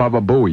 Baba Bowie.